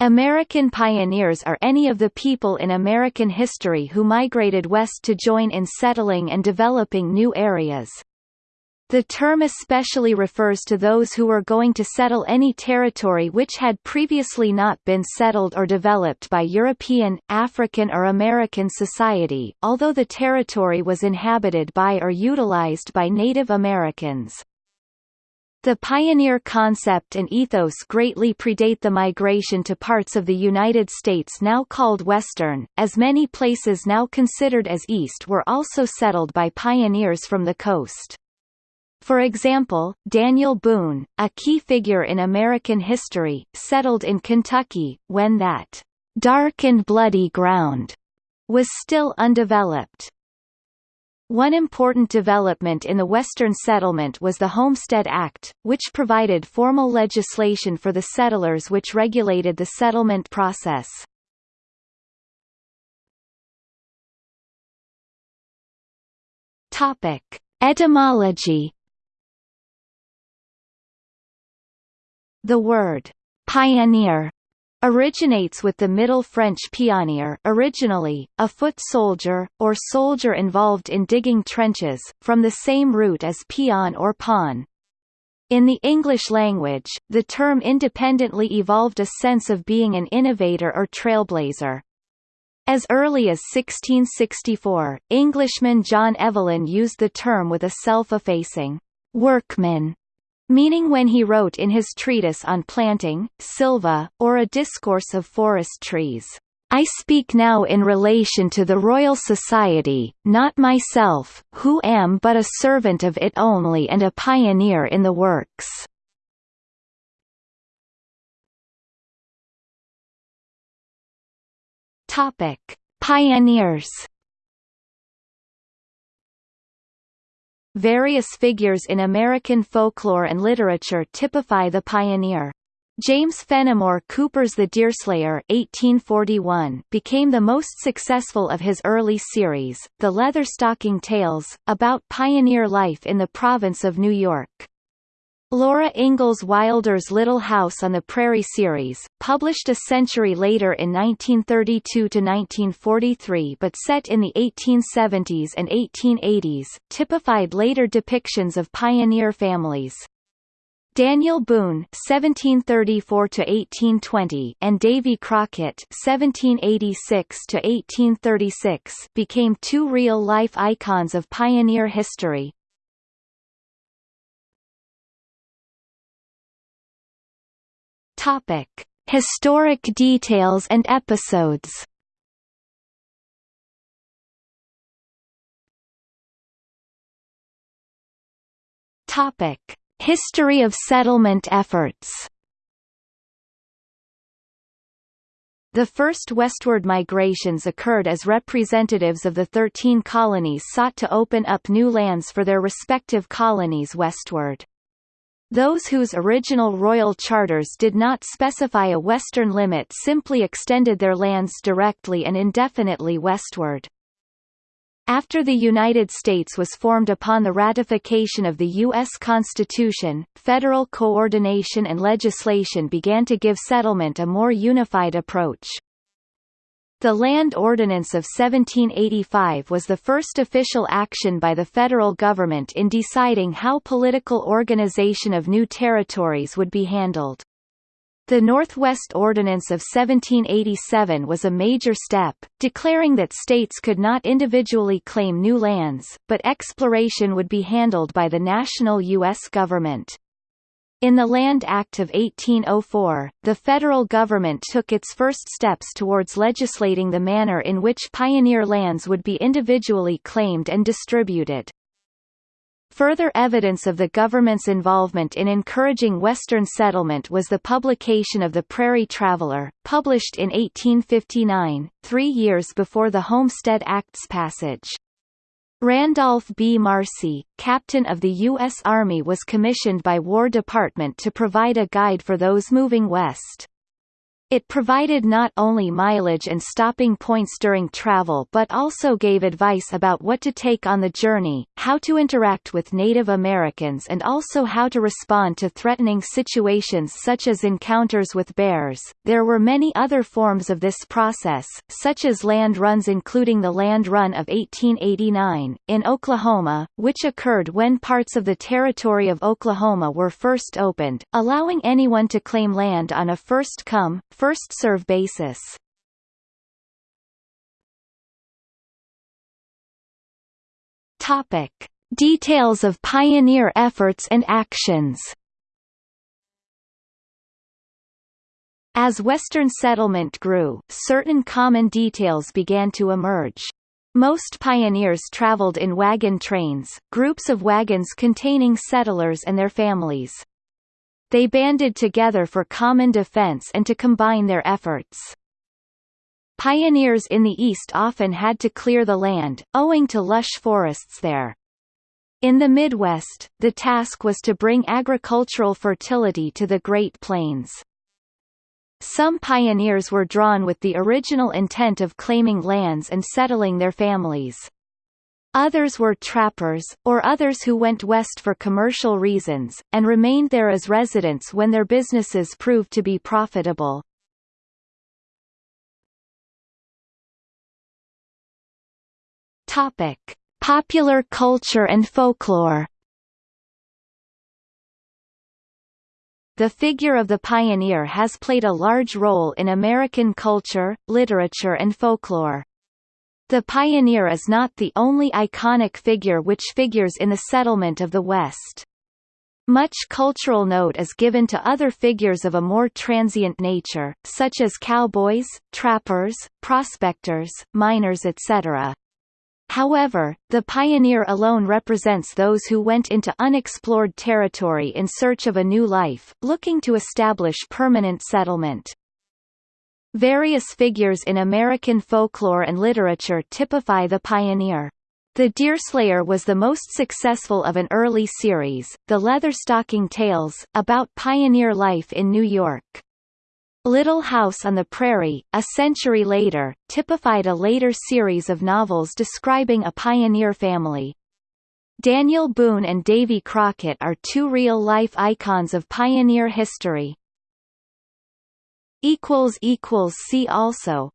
American pioneers are any of the people in American history who migrated west to join in settling and developing new areas. The term especially refers to those who were going to settle any territory which had previously not been settled or developed by European, African or American society, although the territory was inhabited by or utilized by Native Americans. The pioneer concept and ethos greatly predate the migration to parts of the United States now called Western, as many places now considered as East were also settled by pioneers from the coast. For example, Daniel Boone, a key figure in American history, settled in Kentucky, when that dark and bloody ground was still undeveloped. One important development in the Western settlement was the Homestead Act, which provided formal legislation for the settlers which regulated the settlement process. Topic. Etymology The word pioneer originates with the Middle French pionnier originally, a foot soldier, or soldier involved in digging trenches, from the same root as peon or pawn. In the English language, the term independently evolved a sense of being an innovator or trailblazer. As early as 1664, Englishman John Evelyn used the term with a self-effacing workman meaning when he wrote in his treatise on planting, Silva, or a discourse of forest trees, I speak now in relation to the Royal Society, not myself, who am but a servant of it only and a pioneer in the works. Topic: Pioneers Various figures in American folklore and literature typify the pioneer. James Fenimore Cooper's The Deerslayer 1841 became the most successful of his early series, The Leatherstocking Tales, about pioneer life in the province of New York. Laura Ingalls Wilder's Little House on the Prairie series, published a century later in 1932–1943 but set in the 1870s and 1880s, typified later depictions of pioneer families. Daniel Boone (1734–1820) and Davy Crockett (1786–1836) became two real-life icons of pioneer history. Topic: Historic details and episodes. Topic: History of settlement efforts. The first westward migrations occurred as representatives of the Thirteen Colonies sought to open up new lands for their respective colonies westward. Those whose original royal charters did not specify a western limit simply extended their lands directly and indefinitely westward. After the United States was formed upon the ratification of the U.S. Constitution, federal coordination and legislation began to give settlement a more unified approach. The Land Ordinance of 1785 was the first official action by the federal government in deciding how political organization of new territories would be handled. The Northwest Ordinance of 1787 was a major step, declaring that states could not individually claim new lands, but exploration would be handled by the national U.S. government. In the Land Act of 1804, the federal government took its first steps towards legislating the manner in which pioneer lands would be individually claimed and distributed. Further evidence of the government's involvement in encouraging Western settlement was the publication of the Prairie Traveller, published in 1859, three years before the Homestead Act's passage. Randolph B. Marcy, captain of the U.S. Army was commissioned by War Department to provide a guide for those moving west. It provided not only mileage and stopping points during travel but also gave advice about what to take on the journey, how to interact with Native Americans and also how to respond to threatening situations such as encounters with bears. There were many other forms of this process, such as land runs including the Land Run of 1889, in Oklahoma, which occurred when parts of the territory of Oklahoma were first opened, allowing anyone to claim land on a first-come, first-serve basis. Topic: Details of pioneer efforts and actions. As Western settlement grew, certain common details began to emerge. Most pioneers traveled in wagon trains, groups of wagons containing settlers and their families. They banded together for common defense and to combine their efforts. Pioneers in the East often had to clear the land, owing to lush forests there. In the Midwest, the task was to bring agricultural fertility to the Great Plains. Some pioneers were drawn with the original intent of claiming lands and settling their families. Others were trappers, or others who went west for commercial reasons, and remained there as residents when their businesses proved to be profitable. Topic. Popular culture and folklore The figure of the pioneer has played a large role in American culture, literature and folklore. The pioneer is not the only iconic figure which figures in the settlement of the West. Much cultural note is given to other figures of a more transient nature, such as cowboys, trappers, prospectors, miners etc. However, the pioneer alone represents those who went into unexplored territory in search of a new life, looking to establish permanent settlement. Various figures in American folklore and literature typify the pioneer. The Deerslayer was the most successful of an early series, The Leatherstocking Tales, about pioneer life in New York. Little House on the Prairie, a century later, typified a later series of novels describing a pioneer family. Daniel Boone and Davy Crockett are two real-life icons of pioneer history. See also